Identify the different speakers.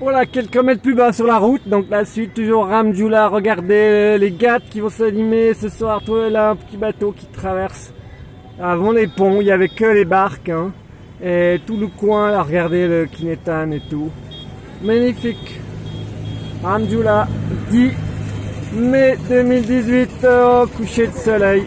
Speaker 1: Voilà, quelques mètres plus bas sur la route, donc la suite toujours Ramjoula, regardez les gâtes qui vont s'animer ce soir, toi là, un petit bateau qui traverse. Avant les ponts, il n'y avait que les barques, hein. et tout le coin, là, regardez le Kinetan et tout. Magnifique. Ramjoula, 10 mai 2018, au euh, coucher de soleil.